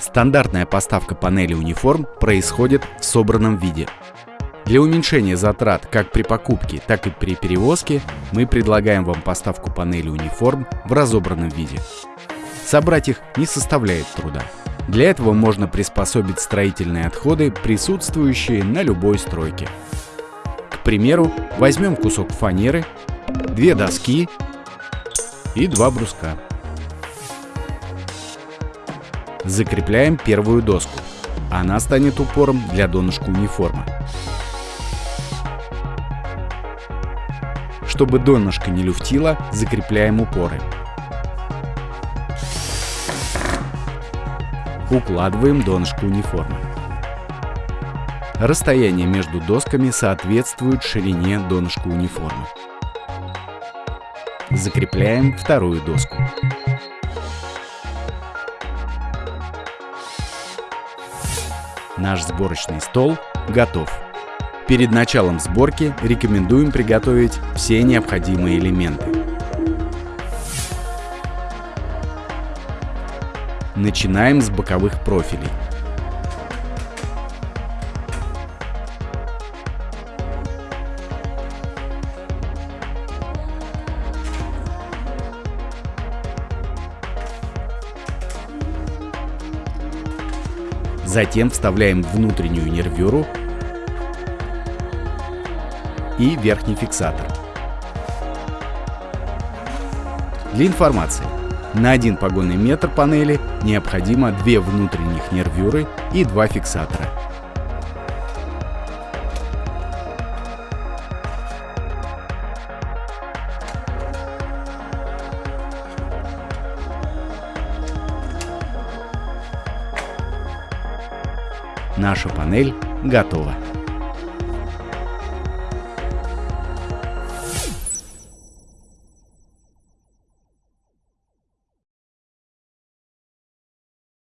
Стандартная поставка панели униформ происходит в собранном виде. Для уменьшения затрат как при покупке, так и при перевозке мы предлагаем вам поставку панели униформ в разобранном виде. Собрать их не составляет труда. Для этого можно приспособить строительные отходы, присутствующие на любой стройке. К примеру, возьмем кусок фанеры, две доски и два бруска. Закрепляем первую доску. Она станет упором для донышка униформы. Чтобы донышко не люфтило, закрепляем упоры. Укладываем донышко униформы. Расстояние между досками соответствует ширине донышка униформы. Закрепляем вторую доску. Наш сборочный стол готов. Перед началом сборки рекомендуем приготовить все необходимые элементы. Начинаем с боковых профилей. Затем вставляем внутреннюю нервюру и верхний фиксатор. Для информации, на один погонный метр панели необходимо две внутренних нервюры и два фиксатора. Наша панель готова.